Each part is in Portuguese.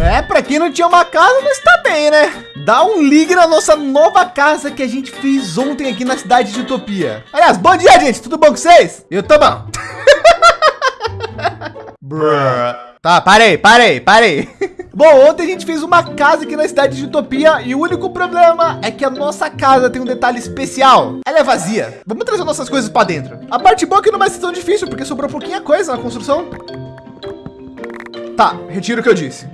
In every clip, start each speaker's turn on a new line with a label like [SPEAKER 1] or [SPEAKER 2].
[SPEAKER 1] É, para quem não tinha uma casa, mas tá bem, né? Dá um ligue na nossa nova casa que a gente fez ontem aqui na cidade de Utopia. Aliás, bom dia, gente. Tudo bom com vocês? Eu tô bom. tá, parei, parei, parei. Bom, ontem a gente fez uma casa aqui na cidade de Utopia e o único problema é que a nossa casa tem um detalhe especial. Ela é vazia. Vamos trazer nossas coisas para dentro. A parte boa é que não vai ser tão difícil porque sobrou pouquinha coisa na construção. Tá, retiro o que eu disse.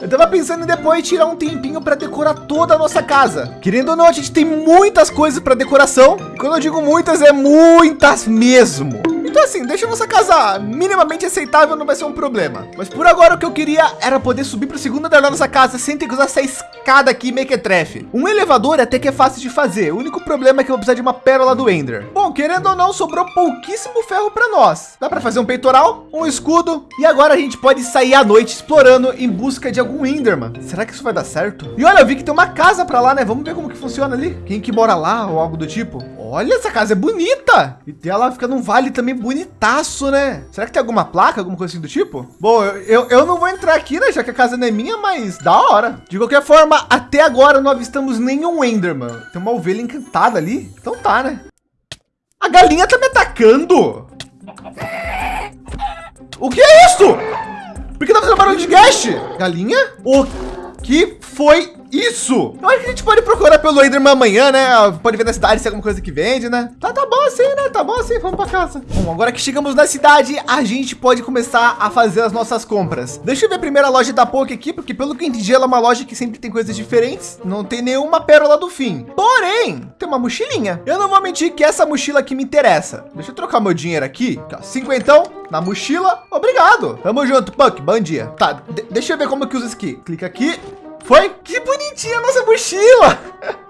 [SPEAKER 1] Eu tava pensando em depois tirar um tempinho para decorar toda a nossa casa. Querendo ou não, a gente tem muitas coisas para decoração. E quando eu digo muitas, é muitas mesmo. Então assim, deixa nossa casa minimamente aceitável, não vai ser um problema. Mas por agora o que eu queria era poder subir para o segundo andar da nossa casa sem ter que usar essa escada aqui mequetrefe. Um elevador até que é fácil de fazer. O único problema é que eu vou precisar de uma pérola do Ender. Bom, querendo ou não, sobrou pouquíssimo ferro para nós. Dá para fazer um peitoral, um escudo e agora a gente pode sair à noite explorando em busca de algum Enderman. Será que isso vai dar certo? E olha, eu vi que tem uma casa para lá, né? Vamos ver como que funciona ali. Quem que mora lá ou algo do tipo? Olha, essa casa é bonita. E ela fica num vale também bonitaço, né? Será que tem alguma placa, alguma coisa assim do tipo? Bom, eu, eu, eu não vou entrar aqui, né? Já que a casa não é minha, mas da hora. De qualquer forma, até agora não avistamos nenhum Enderman. Tem uma ovelha encantada ali. Então tá, né? A galinha tá me atacando. O que é isso? Por que tá fazendo barulho de guest? Galinha? O que foi isso? Eu acho que a gente pode procurar pelo Enderman amanhã, né? Pode ver na cidade se é alguma coisa que vende, né? Tá, tá bom assim, né? Tá bom assim, vamos para casa. Bom, agora que chegamos na cidade, a gente pode começar a fazer as nossas compras. Deixa eu ver a primeira loja da Poké aqui, porque pelo que entendi, ela é uma loja que sempre tem coisas diferentes. Não tem nenhuma pérola do fim. Porém, tem uma mochilinha. Eu não vou mentir que essa mochila aqui me interessa. Deixa eu trocar meu dinheiro aqui. Cinquentão na mochila. Obrigado. Tamo junto, Puck. Bom dia. Tá, deixa eu ver como que usa isso aqui. Clica aqui. Foi? Que bonitinha a nossa mochila.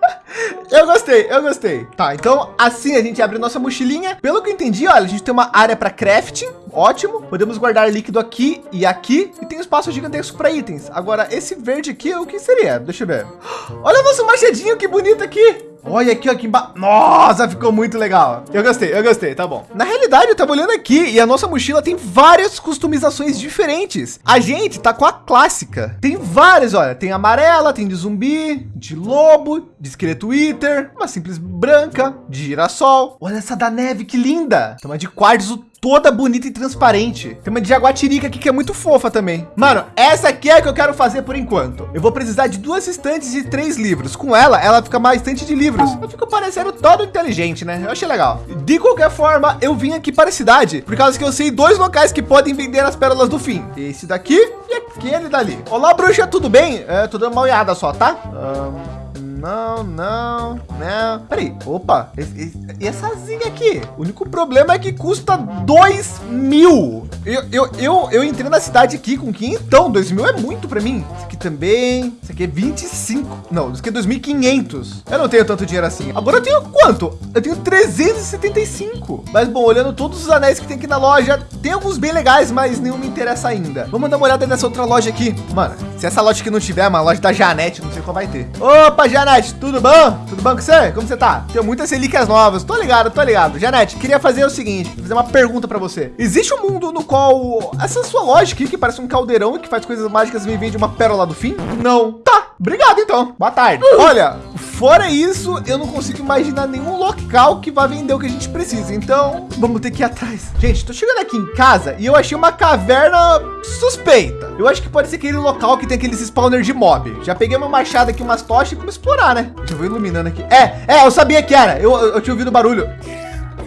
[SPEAKER 1] eu gostei, eu gostei. Tá, então assim a gente abre nossa mochilinha. Pelo que eu entendi, olha, a gente tem uma área para crafting. Ótimo. Podemos guardar líquido aqui e aqui. E tem espaço gigantesco para itens. Agora, esse verde aqui, o que seria? Deixa eu ver. Olha o nosso machadinho, que bonito aqui. Olha aqui, aqui embaixo. Nossa, ficou muito legal. Eu gostei, eu gostei, tá bom. Na realidade, eu tava olhando aqui e a nossa mochila tem várias customizações diferentes. A gente tá com a clássica. Tem várias, olha. Tem amarela, tem de zumbi, de lobo, de esqueleto Wither, uma simples branca, de girassol. Olha essa da neve, que linda. Tem uma de quartzo toda bonita e transparente. Tem uma de jaguatirica aqui que é muito fofa também. Mano, essa aqui é a que eu quero fazer por enquanto. Eu vou precisar de duas estantes e três livros. Com ela, ela fica mais estante de livros. Eu fico parecendo todo inteligente, né? Eu achei legal. De qualquer forma, eu vim aqui para a cidade por causa que eu sei dois locais que podem vender as pérolas do fim. Esse daqui e aquele dali. Olá, bruxa, tudo bem? É, tô dando uma olhada só, tá? Um... Não, não, não. Peraí, opa, e, e essa zinha aqui? O único problema é que custa dois mil. Eu, eu, eu, eu entrei na cidade aqui com então Dois mil é muito para mim. Isso aqui também, isso aqui é 25. Não, isso aqui é 2.500. Eu não tenho tanto dinheiro assim. Agora eu tenho quanto? Eu tenho 375. Mas bom, olhando todos os anéis que tem aqui na loja, tem alguns bem legais, mas nenhum me interessa ainda. Vamos dar uma olhada nessa outra loja aqui. Mano, se essa loja aqui não tiver, uma loja da Janete, não sei qual vai ter. Opa, Janete tudo bom? Tudo bom com você? Como você tá? Tem muitas relíquias novas. Tô ligado, tô ligado. Janete, queria fazer o seguinte, fazer uma pergunta para você. Existe um mundo no qual essa sua loja aqui, que parece um caldeirão e que faz coisas mágicas, me vende uma pérola do fim? Não. Tá. Obrigado, então. Boa tarde. Uh. Olha, fora isso, eu não consigo imaginar nenhum local que vá vender o que a gente precisa. Então, vamos ter que ir atrás. Gente, tô chegando aqui em casa e eu achei uma caverna suspeita. Eu acho que pode ser aquele local que tem aqueles spawner de mob. Já peguei uma machada aqui, umas tochas e vamos explorar, né? Eu vou iluminando aqui. É, é, eu sabia que era. Eu, eu, eu tinha ouvido barulho.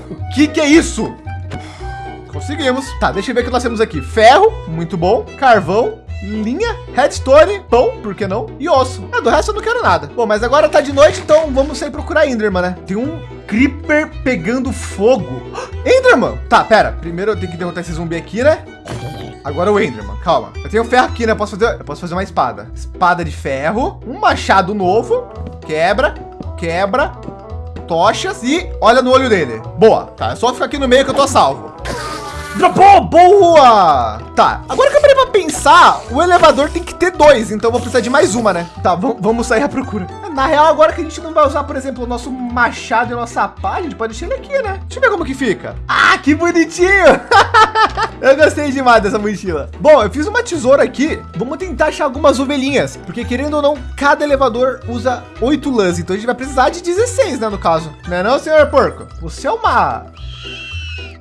[SPEAKER 1] O que que é isso? Conseguimos. Tá, deixa eu ver o que nós temos aqui. Ferro, muito bom. Carvão, linha, redstone, pão, por que não? E osso. É, do resto eu não quero nada. Bom, mas agora tá de noite, então vamos sair procurar Enderman, né? Tem um Creeper pegando fogo. Enderman! Tá, pera. Primeiro eu tenho que derrotar esse zumbi aqui, né? Agora o Enderman, calma. Eu tenho ferro aqui, né? Posso fazer, eu posso fazer uma espada. Espada de ferro, um machado novo. Quebra, quebra, tochas e olha no olho dele. Boa, tá? É só ficar aqui no meio que eu tô salvo. Dropou, boa! Tá, agora que eu pensar, o elevador tem que ter dois, então vou precisar de mais uma, né? Tá, vamos sair à procura. Na real, agora que a gente não vai usar, por exemplo, o nosso machado e nossa pá, a gente pode deixar ele aqui, né? Deixa eu ver como que fica. Ah, que bonitinho! eu gostei demais dessa mochila. Bom, eu fiz uma tesoura aqui. Vamos tentar achar algumas ovelhinhas, porque querendo ou não, cada elevador usa oito lãs, então a gente vai precisar de 16, né, no caso. Não é não, senhor porco? Você é uma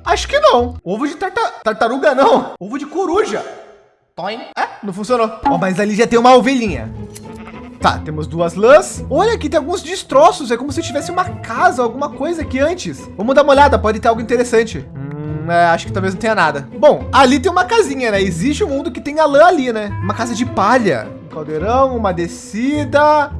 [SPEAKER 1] Acho que não. Ovo de tarta... tartaruga, não. Ovo de coruja. É, não funcionou. Oh, mas ali já tem uma ovelhinha. Tá, temos duas lãs. Olha, aqui tem alguns destroços. É como se tivesse uma casa, alguma coisa aqui antes. Vamos dar uma olhada, pode ter algo interessante. Hum, é, acho que talvez não tenha nada. Bom, ali tem uma casinha, né? Existe um mundo que tem a lã ali, né? Uma casa de palha. Um caldeirão, uma descida.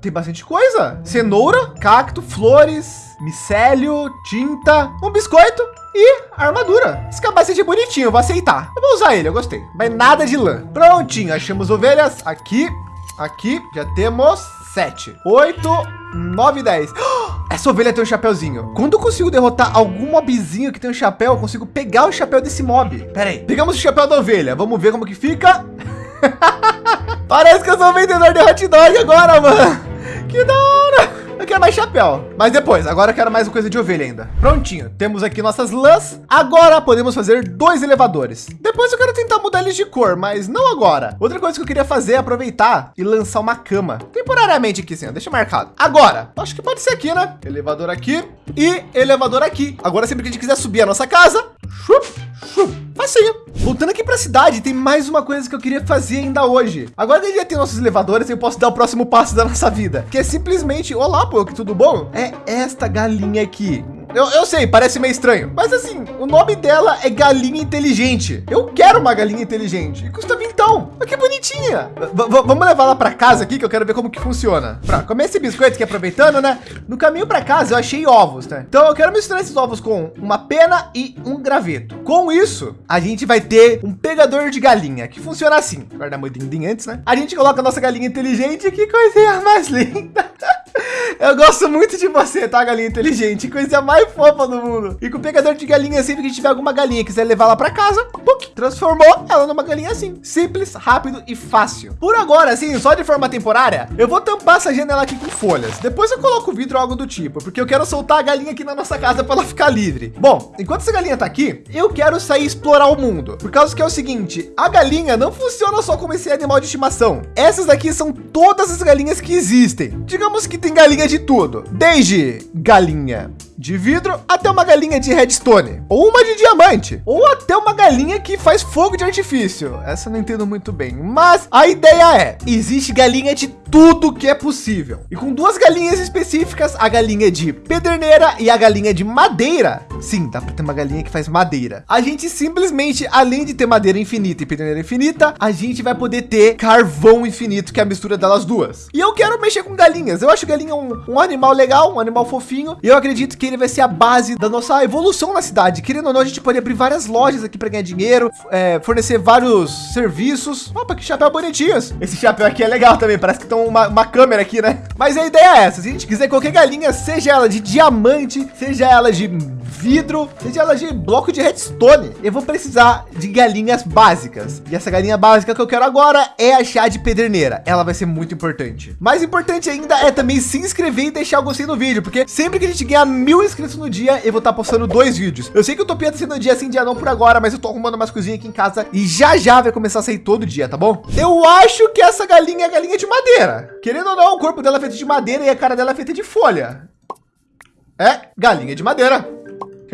[SPEAKER 1] Tem bastante coisa. Cenoura, cacto, flores, micélio, tinta, um biscoito e armadura. Esse capacete é bonitinho, vou aceitar. Eu vou usar ele, eu gostei. Mas nada de lã. Prontinho, achamos ovelhas aqui, aqui. Já temos sete, oito, nove, dez. Essa ovelha tem um chapéuzinho. Quando eu consigo derrotar algum mobzinho que tem um chapéu, eu consigo pegar o chapéu desse mob. Pera aí. Pegamos o chapéu da ovelha. Vamos ver como que fica. Parece que eu sou vendedor de hot dog agora, mano. Que da hora. Quero mais chapéu, mas depois, agora eu quero mais coisa de ovelha ainda. Prontinho, temos aqui nossas lãs. Agora podemos fazer dois elevadores. Depois eu quero tentar mudar eles de cor, mas não agora. Outra coisa que eu queria fazer é aproveitar e lançar uma cama. Temporariamente aqui, sim, deixa marcado. Agora, acho que pode ser aqui, né? Elevador aqui e elevador aqui. Agora, sempre que a gente quiser subir a nossa casa, chup, facinho. Voltando aqui para a cidade, tem mais uma coisa que eu queria fazer ainda hoje. Agora que já tem nossos elevadores, eu posso dar o próximo passo da nossa vida, que é simplesmente, olá, pô, que tudo bom? É esta galinha aqui. Eu, eu sei, parece meio estranho, mas assim, o nome dela é galinha inteligente. Eu quero uma galinha inteligente. E custa vintão. Olha que bonitinha. V vamos levar ela para casa aqui que eu quero ver como que funciona. Para comer esse biscoito que aproveitando, né? No caminho para casa eu achei ovos, né? Então eu quero misturar esses ovos com uma pena e um graveto. Com isso, a gente vai ter um pegador de galinha que funciona assim. Guarda muito antes, né? A gente coloca a nossa galinha inteligente. Que coisinha mais linda. Eu gosto muito de você, tá, galinha inteligente? Coisa mais fofa do mundo. E com o pegador de galinha, sempre que tiver alguma galinha quiser levar lá para casa, puk, transformou ela numa galinha assim. Simples, rápido e fácil. Por agora, assim, só de forma temporária, eu vou tampar essa janela aqui com folhas. Depois eu coloco vidro ou algo do tipo, porque eu quero soltar a galinha aqui na nossa casa para ela ficar livre. Bom, enquanto essa galinha tá aqui, eu quero sair explorar o mundo. Por causa que é o seguinte, a galinha não funciona só como esse animal de estimação. Essas aqui são todas as galinhas que existem. Digamos que tem galinha de tudo, desde galinha de vidro até uma galinha de redstone, ou uma de diamante, ou até uma galinha que faz fogo de artifício. Essa eu não entendo muito bem, mas a ideia é, existe galinha de tudo que é possível. E com duas galinhas específicas, a galinha de pederneira e a galinha de madeira. Sim, dá para ter uma galinha que faz madeira. A gente simplesmente, além de ter madeira infinita e pederneira infinita, a gente vai poder ter carvão infinito, que é a mistura delas duas. E eu quero mexer com galinhas. Eu acho galinha um, um animal legal, um animal fofinho. E eu acredito que ele vai ser a base da nossa evolução na cidade. Querendo ou não, a gente pode abrir várias lojas aqui para ganhar dinheiro, é, fornecer vários serviços. Opa, que chapéu bonitinhos. Esse chapéu aqui é legal também, parece que estão uma, uma câmera aqui, né? Mas a ideia é essa, se a gente quiser qualquer galinha, seja ela de diamante, seja ela de vidro, seja ela de bloco de redstone, eu vou precisar de galinhas básicas. E essa galinha básica que eu quero agora é a chá de pederneira. Ela vai ser muito importante. Mais importante ainda é também se inscrever e deixar o gostei no vídeo, porque sempre que a gente ganhar mil inscritos no dia, eu vou estar postando dois vídeos. Eu sei que o Utopia tá sendo dia sim, dia não por agora, mas eu tô arrumando umas coisinhas aqui em casa e já já vai começar a sair todo dia, tá bom? Eu acho que essa galinha é galinha de madeira. Querendo ou não, o corpo dela é feito de madeira e a cara dela é feita de folha. É, galinha de madeira.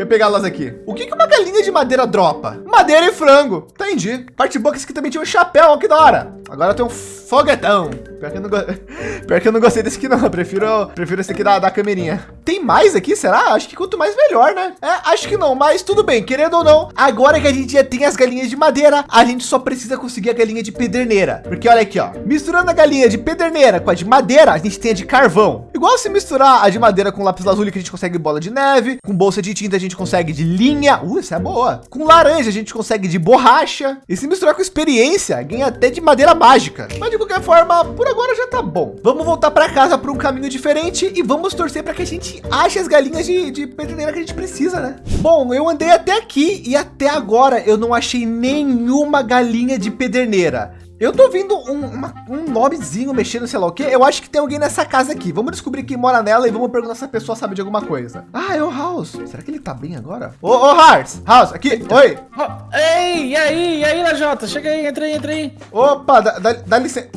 [SPEAKER 1] Eu pegar elas aqui. O que, que uma galinha de madeira dropa? Madeira e frango. Entendi. Parte boa que esse aqui também tinha um chapéu. que da hora. Agora tem um foguetão. Pior que eu não. Pior que eu não gostei desse aqui não. Eu prefiro, prefiro esse aqui da, da câmerinha. Tem mais aqui, será? Acho que quanto mais melhor, né? É, acho que não, mas tudo bem. Querendo ou não, agora que a gente já tem as galinhas de madeira, a gente só precisa conseguir a galinha de pederneira. Porque olha aqui, ó. Misturando a galinha de pederneira com a de madeira, a gente tem a de carvão. Igual se misturar a de madeira com lápis lazuli, que a gente consegue bola de neve. Com bolsa de tinta, a gente consegue de linha. Uh, essa é boa. Com laranja, a gente consegue de borracha. E se misturar com experiência, ganha até de madeira mágica. Mas de qualquer forma, por agora já tá bom. Vamos voltar para casa por um caminho diferente e vamos torcer para que a gente ache as galinhas de, de que a gente precisa, né? Bom, eu andei até aqui e até agora eu não achei nenhuma galinha de pederneira. Eu tô ouvindo um, uma, um mexendo, sei lá o que. Eu acho que tem alguém nessa casa aqui. Vamos descobrir quem mora nela e vamos perguntar se a pessoa sabe de alguma coisa. Ah, é o House. Será que ele tá bem agora? Ô, ô House. House, aqui. Eita. Oi.
[SPEAKER 2] Oh, ei, e aí? E aí, Lajota? Chega aí, entra aí, entra aí.
[SPEAKER 1] Opa, dá, dá, dá licença.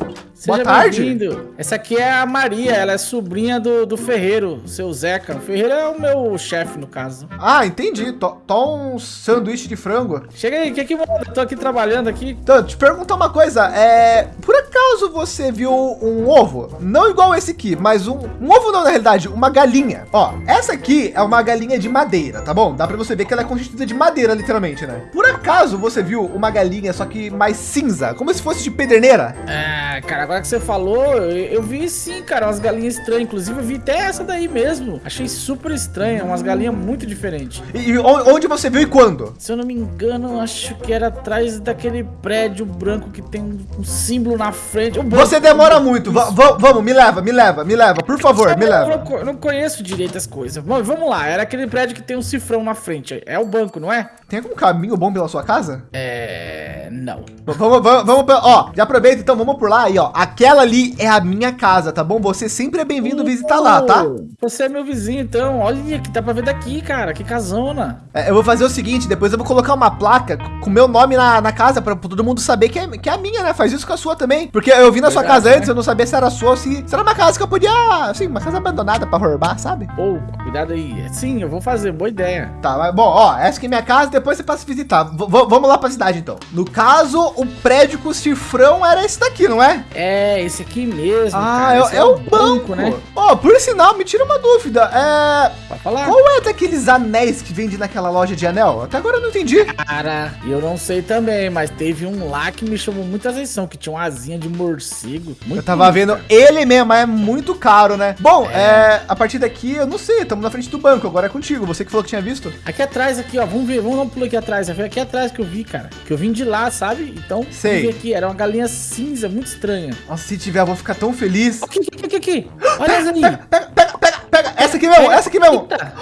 [SPEAKER 1] Boa tarde.
[SPEAKER 2] Essa aqui é a Maria, ela é sobrinha do, do Ferreiro, seu Zeca. O Ferreiro é o meu chefe, no caso.
[SPEAKER 1] Ah, entendi. Tô, um sanduíche de frango.
[SPEAKER 2] Chega aí, o que que manda? Tô aqui trabalhando aqui.
[SPEAKER 1] Então, te perguntar uma coisa. É, por acaso você viu um ovo? Não igual esse aqui, mas um, um ovo não, na realidade, uma galinha. Ó, essa aqui é uma galinha de madeira, tá bom? Dá para você ver que ela é constituída de madeira, literalmente, né? Por acaso você viu uma galinha, só que mais cinza, como se fosse de pederneira?
[SPEAKER 2] É, cara, agora que você falou, eu, eu, vi sim, cara, umas galinhas estranhas. Inclusive, eu vi até essa daí mesmo. Achei super estranha, umas galinhas muito diferentes.
[SPEAKER 1] E, e, onde você viu e quando?
[SPEAKER 2] Se eu não me engano, acho que era atrás daquele prédio branco que tem um símbolo na frente.
[SPEAKER 1] Você demora muito. Vamos, me leva, me leva, me leva, por favor, me leva.
[SPEAKER 2] Eu não, eu conheço direito as coisas. Vamos lá, era aquele prédio que tem um cifrão na frente. É o banco, não é?
[SPEAKER 1] Tem algum caminho bom pela sua casa?
[SPEAKER 2] É. Não.
[SPEAKER 1] Vamos, vamos, vamos, ó, já aproveita então, vamos por lá aí, ó. Aquela ali é a minha casa, tá bom? Você sempre é bem-vindo visitar lá, tá?
[SPEAKER 2] Você é meu vizinho, então. Olha que dá pra ver daqui, cara. Que casona.
[SPEAKER 1] É, eu vou fazer o seguinte, depois eu vou colocar uma placa com meu nome na, na casa pra todo mundo saber que é, que é a minha, né? Faz isso com a sua também. Porque eu vi na Verdade, sua casa né? antes, eu não sabia se era sua ou se, se era uma casa que eu podia, assim, uma casa abandonada pra roubar, sabe?
[SPEAKER 2] Pô, oh, cuidado aí. Sim, eu vou fazer, boa ideia.
[SPEAKER 1] Tá, mas bom, ó, essa aqui é minha casa, depois você passa a visitar. V vamos lá pra cidade, então. No caso, o prédio com o cifrão era esse daqui, não é?
[SPEAKER 2] É, esse aqui mesmo.
[SPEAKER 1] Ah, cara, é, é, o banco, banco né? Ó, oh, por sinal, me tira uma dúvida. É. Pode falar. Qual é daqueles anéis que vende naquela loja de anel? Até agora eu não entendi.
[SPEAKER 2] Cara, eu não sei também, mas teve um lá que me chamou muita atenção, que tinha uma asinha de morcego.
[SPEAKER 1] eu tava lindo, vendo cara. ele mesmo, é muito caro, né? Bom, é. é. a partir daqui, eu não sei, estamos na frente do banco, agora é contigo. Você que falou que tinha visto.
[SPEAKER 2] Aqui atrás, aqui, ó, vamos ver, vamos dar um pulo aqui atrás. Foi aqui atrás que eu vi, cara. Que eu vim de lá, sabe? Então,
[SPEAKER 1] sei.
[SPEAKER 2] aqui, era uma galinha cinza, muito estranha.
[SPEAKER 1] Nossa, se tiver, eu vou ficar tão feliz.
[SPEAKER 2] Aqui, aqui, aqui, aqui. Olha
[SPEAKER 1] essa aí. Pega, pega, pega, pega, pega. Essa aqui mesmo, essa aqui mesmo. Eita.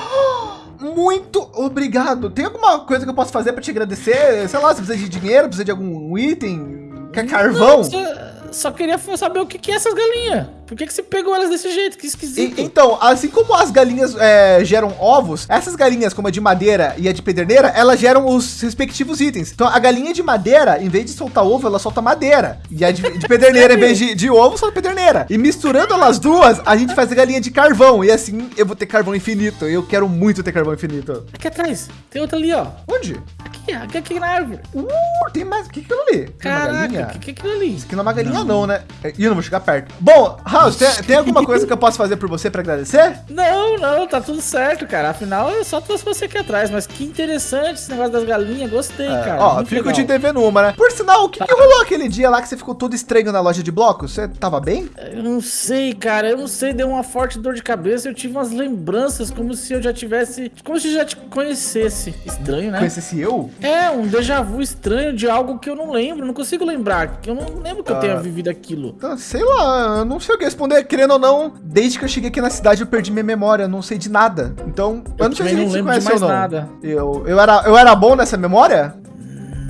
[SPEAKER 1] Muito obrigado. Tem alguma coisa que eu posso fazer para te agradecer? Sei lá, se precisa de dinheiro, precisa de algum item, quer carvão? Não,
[SPEAKER 2] só queria saber o que, que é essas galinhas. Por que, que você pegou elas desse jeito? Que esquisito.
[SPEAKER 1] E, então, assim como as galinhas é, geram ovos, essas galinhas, como a de madeira e a de pederneira, elas geram os respectivos itens. Então, a galinha de madeira, em vez de soltar ovo, ela solta madeira. E a de, de pederneira, em vez de, de ovo, solta pederneira. E misturando elas duas, a gente faz a galinha de carvão. E assim, eu vou ter carvão infinito. Eu quero muito ter carvão infinito.
[SPEAKER 2] Aqui atrás. Tem outra ali, ó.
[SPEAKER 1] Onde?
[SPEAKER 2] Aqui, aqui, aqui na árvore.
[SPEAKER 1] Uh, tem mais. O que é aquilo ali?
[SPEAKER 2] Caraca, o que, que é aquilo ali?
[SPEAKER 1] Isso aqui não é uma galinha, não, não né? Ih, eu não vou chegar perto. Bom, Tem, tem alguma coisa que eu posso fazer por você para agradecer?
[SPEAKER 2] Não, não, tá tudo certo, cara. Afinal, eu só trouxe você aqui atrás. Mas que interessante esse negócio das galinhas. Gostei, é, cara.
[SPEAKER 1] Ó, fico legal. te devendo uma, né? Por sinal, o que, tá. que rolou aquele dia lá que você ficou todo estranho na loja de blocos? Você tava bem?
[SPEAKER 2] Eu não sei, cara. Eu não sei. Deu uma forte dor de cabeça. Eu tive umas lembranças como se eu já tivesse. Como se eu já te conhecesse. Estranho, né?
[SPEAKER 1] Conhecesse eu?
[SPEAKER 2] É, um déjà vu estranho de algo que eu não lembro. Não consigo lembrar. Que eu não lembro que ah. eu tenha vivido aquilo.
[SPEAKER 1] Então, sei lá, eu não sei o que responder. Querendo ou não, desde que eu cheguei aqui na cidade, eu perdi minha memória. Não sei de nada. Então, eu, eu não sei se a gente se conhece ou não. Nada. Eu, eu, era, eu era bom nessa memória?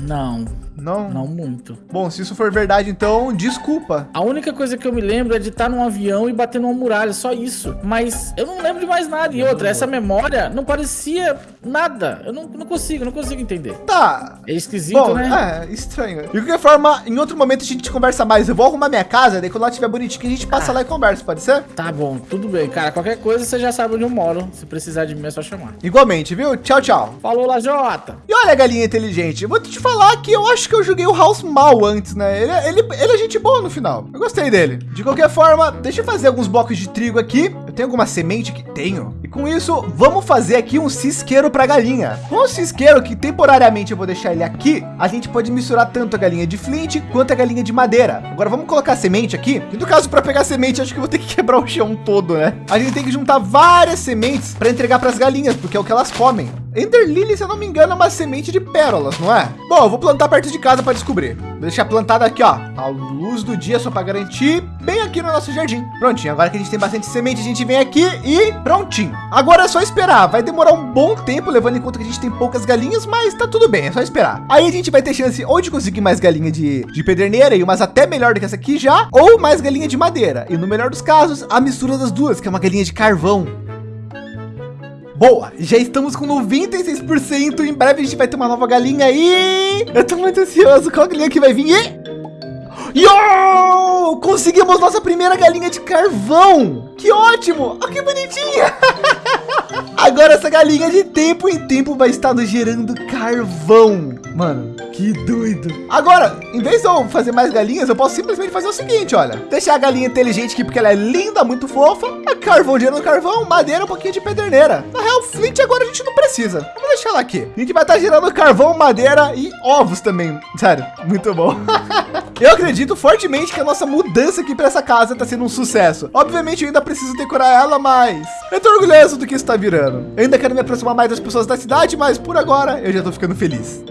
[SPEAKER 2] Não.
[SPEAKER 1] Não?
[SPEAKER 2] Não muito.
[SPEAKER 1] Bom, se isso for verdade, então, desculpa.
[SPEAKER 2] A única coisa que eu me lembro é de estar num avião e bater numa muralha, só isso. Mas eu não lembro de mais nada. E outra, essa memória não parecia nada. Eu não, não consigo, não consigo entender.
[SPEAKER 1] Tá.
[SPEAKER 2] É esquisito, Bom, né?
[SPEAKER 1] É, estranho. De qualquer forma, em outro momento a gente conversa mais. Eu vou arrumar minha casa, daí quando ela estiver bonitinha, a gente passa ah. lá e conversa, pode ser?
[SPEAKER 2] Tá bom, tudo bem. Cara, qualquer coisa você já sabe onde eu moro. Se precisar de mim é só chamar.
[SPEAKER 1] Igualmente, viu? Tchau, tchau.
[SPEAKER 2] Falou, Lajota.
[SPEAKER 1] E olha, galinha inteligente, eu vou te falar que eu acho que eu joguei o House mal antes, né? Ele, ele, ele é gente boa no final. Eu gostei dele. De qualquer forma, deixa eu fazer alguns blocos de trigo aqui. Eu tenho alguma semente que tenho. E com isso, vamos fazer aqui um cisqueiro para galinha. Com o cisqueiro, que temporariamente eu vou deixar ele aqui, a gente pode misturar tanto a galinha de flint quanto a galinha de madeira. Agora vamos colocar semente aqui. E no caso, para pegar semente, acho que vou ter que quebrar o chão todo, né? A gente tem que juntar várias sementes para entregar para as galinhas, porque é o que elas comem. Ender Lily, se eu não me engano, é uma semente de pérolas, não é? Bom, eu vou plantar perto de casa para descobrir. Vou deixar plantada aqui, ó, a luz do dia só para garantir, bem aqui no nosso jardim. Prontinho, agora que a gente tem bastante semente, a gente vem aqui e prontinho. Agora é só esperar, vai demorar um bom tempo, levando em conta que a gente tem poucas galinhas, mas tá tudo bem, é só esperar. Aí a gente vai ter chance ou de conseguir mais galinha de, de pederneira e umas até melhor do que essa aqui já, ou mais galinha de madeira. E no melhor dos casos, a mistura das duas, que é uma galinha de carvão. Boa, já estamos com 96%. Em breve a gente vai ter uma nova galinha aí. Eu tô muito ansioso. Qual galinha que vai vir? E... Yo! Conseguimos nossa primeira galinha de carvão. Que ótimo! Oh, que bonitinha! Agora essa galinha de tempo em tempo vai estar gerando carvão. Mano, que doido. Agora, em vez de eu fazer mais galinhas, eu posso simplesmente fazer o seguinte, olha. Deixar a galinha inteligente aqui, porque ela é linda, muito fofa. É carvão gerando carvão, madeira, um pouquinho de pederneira. Na real, flint agora a gente não precisa. Vou deixar ela aqui. A gente vai estar gerando carvão, madeira e ovos também. Sério, muito bom. eu acredito fortemente que a nossa mudança aqui para essa casa está sendo um sucesso. Obviamente, eu ainda preciso decorar ela, mas eu tô orgulhoso do que está virando. Eu ainda quero me aproximar mais das pessoas da cidade, mas por agora eu já tô ficando feliz.